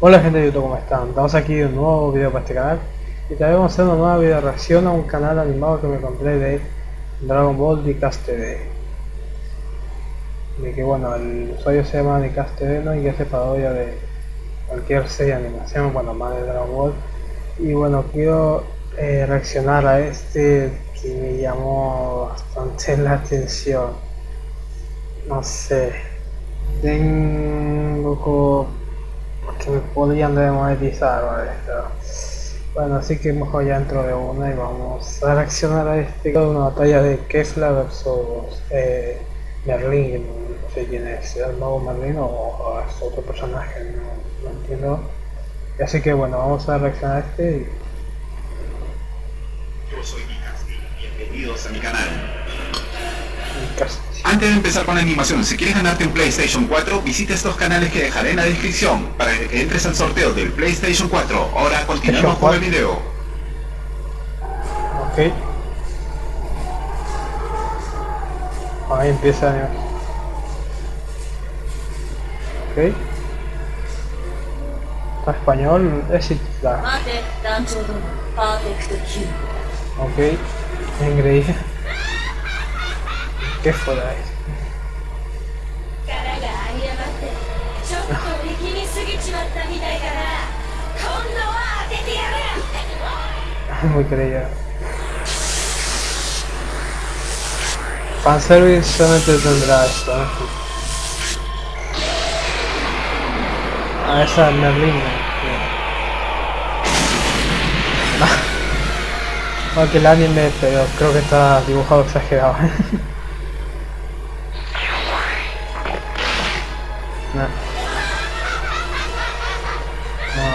Hola gente de YouTube, ¿cómo están? Estamos aquí en un nuevo video para este canal. Y también vamos a hacer una nueva video reacción a un canal animado que me encontré de Dragon Ball Dicast TV de que bueno, el usuario se llama Dicast TV ¿no? y hace parodia de cualquier serie de animación, bueno, más de Dragon Ball. Y bueno, quiero eh, reaccionar a este que me llamó bastante la atención. No sé. Tengo que me podrían demonetizar ¿vale? Bueno así que mejor ya entro de una y vamos a reaccionar a este una batalla de Kefla versus eh, Merlin no sé quién es el nuevo Merlin o, es otro personaje no, no entiendo así que bueno vamos a reaccionar a este. Yo soy bienvenidos a mi canal. Antes de empezar con la animación, si quieres ganarte un PlayStation 4, visita estos canales que dejaré en la descripción para que entres al sorteo del PlayStation 4. Ahora continuamos con el video. Ok. Ahí empieza la Ok. Está español, es la. Ok. Increíble. ¿Qué fue eso? Muy creído. Fanservice solamente tendrá esto, ¿no? Ah, esa es Merlina. Aunque el anime, pero creo que está dibujado exagerado.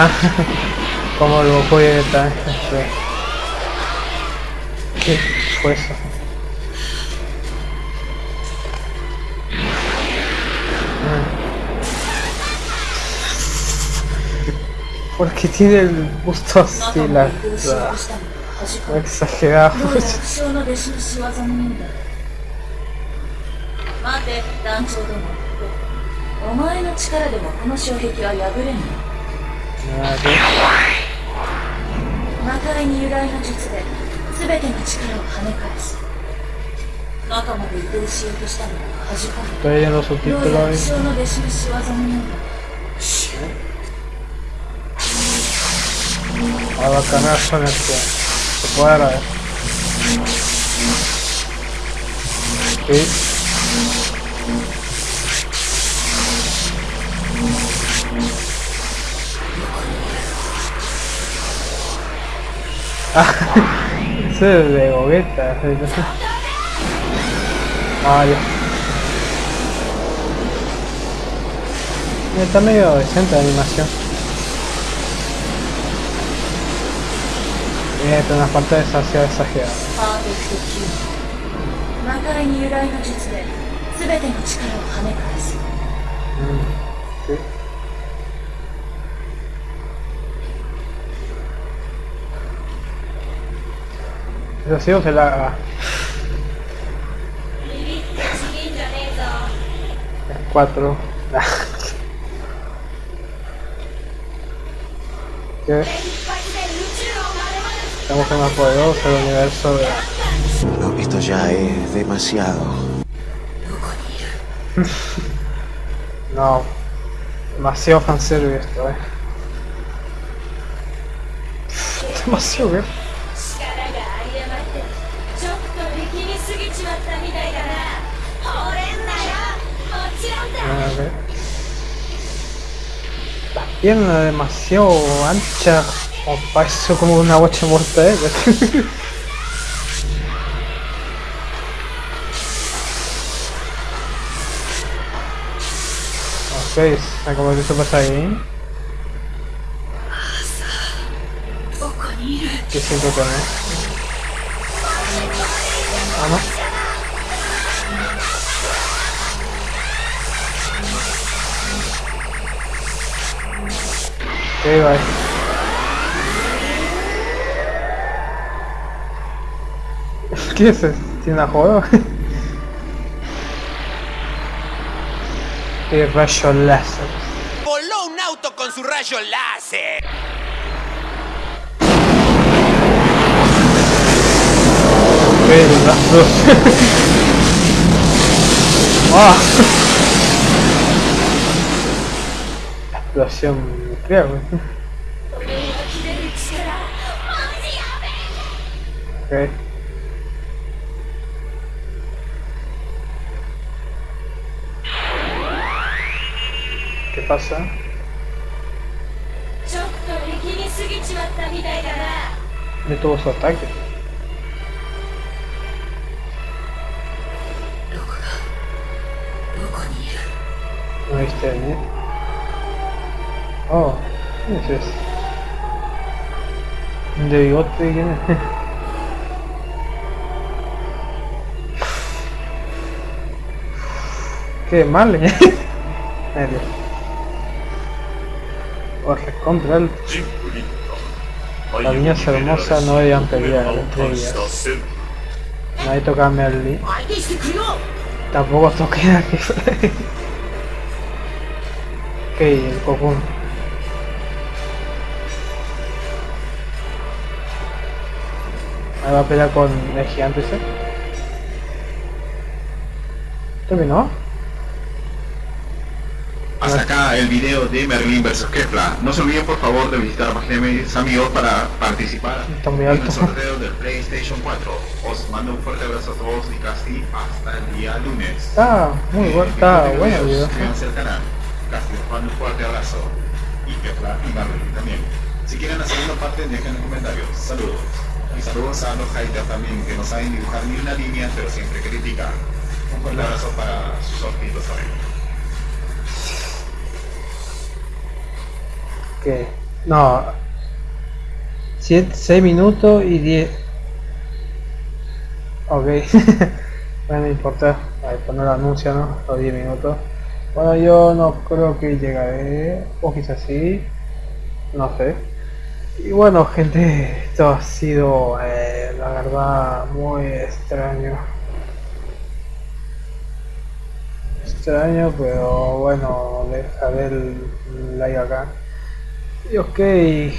Ah, como lo fue esta, este. ¿Qué fue eso? Porque tiene el busto así, la, la exagerado. なぜ魔界に由来の術で全ての力を跳ね返す。中まで移動しようとしたのは恥かかるローヤの師匠の弟子の仕業のようだ師匠あわかな。しゃべってそこやらえ？Eso es de Gogeta. Ah, ya. Está medio decente la animación. Tiene una parte demasiado exagerada. 魔界に由来の術で全ての力を跳ね返す。うん。 え Eso sí o se la haga. Cuatro. ¿Qué? Estamos más poderosos del universo de... No, esto ya es demasiado. no. Demasiado fanservice esto, eh. Demasiado, eh. La pierna demasiado ancha o para eso como una bocha muerta ¿eh? ok, como que eso pasa ahí ¿Qué siento con él? Ah, no. Ok, bye. ¿Qué es eso? ¿Tiene una joda? Qué rayo láser. Voló un auto con su rayo láser. ¡Ah! Explosión Bien, güey. Ok. ¿Qué pasa? De todos su ataque. No está. ¿eh? Oh, ¿quién es ese? De bigote quién es? Qué mal, eh. Corre contra el. La niña es hermosa, no debían pelear entre ellas. Nadie tocame al Lee. Tampoco toqué a que. ok, el Cocoon. Ahí va a pelear con el gigante ese. ¿Terminó? Hasta acá el video de Merlin vs Kefla. No se olviden por favor de visitar de mis amigos para participar en el sorteo del PlayStation 4. Os mando un fuerte abrazo a todos y casi hasta el día lunes. Está muy bueno, está bueno el video. Suscríbanse al canal. Casi les mando un fuerte abrazo. Y Kefla y Merlin también. Si quieren la segunda parte, dejen en comentarios. Saludos. Y saludos a los haters también, que no saben dibujar ni una línea, pero siempre critican. Un fuerte abrazo para sus sortidos también. que no. 6 minutos y 10 ok. Bueno, no importa. A poner el anuncio no los 10 minutos. Bueno yo no creo que llegaré o quizás sí. No sé y bueno gente esto ha sido eh, la verdad muy extraño extraño pero bueno dejaré el like acá y ok,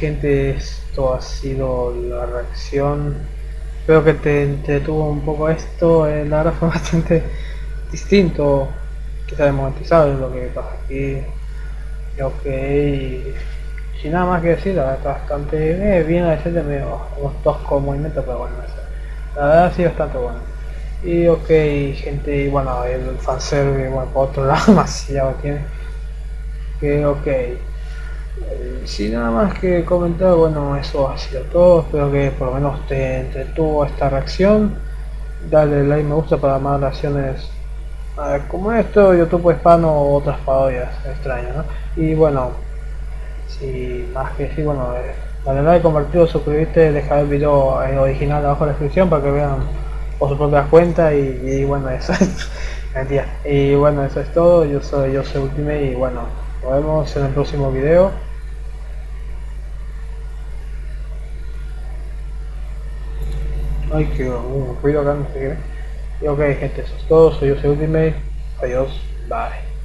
gente, esto ha sido la reacción. Espero que te entretuvo un poco esto. eh, la verdad fue bastante distinto. Quizá desmonetizado es lo que pasa aquí. Y ok, sin nada más que decir, está bastante eh, bien a decirte medio unos toscos movimientos, pero bueno. La verdad sí bastante bueno. Y ok, gente, y bueno, el fanservice, bueno, por otro lado, demasiado tiene. Que ok. Eh, Sin nada más que comentar, bueno, eso ha sido todo. Espero que por lo menos te entretuvo esta reacción. Dale like, me gusta para más reacciones eh, como esto, YouTube hispano o otras parodias extrañas, ¿no? Y bueno, si más que decir, bueno, eh, dale like, compartido, suscribirte, dejar el video eh, original abajo en la descripción para que vean por su propia cuenta y, bueno, eso es. Y bueno, eso es todo. Yo soy yo soy Ultimate y bueno, nos vemos en el próximo video. Ay, que uh, ruido acá, no sé qué. Y ok, gente, eso es todo. Soy yo, soy Ultimate. Adiós, bye.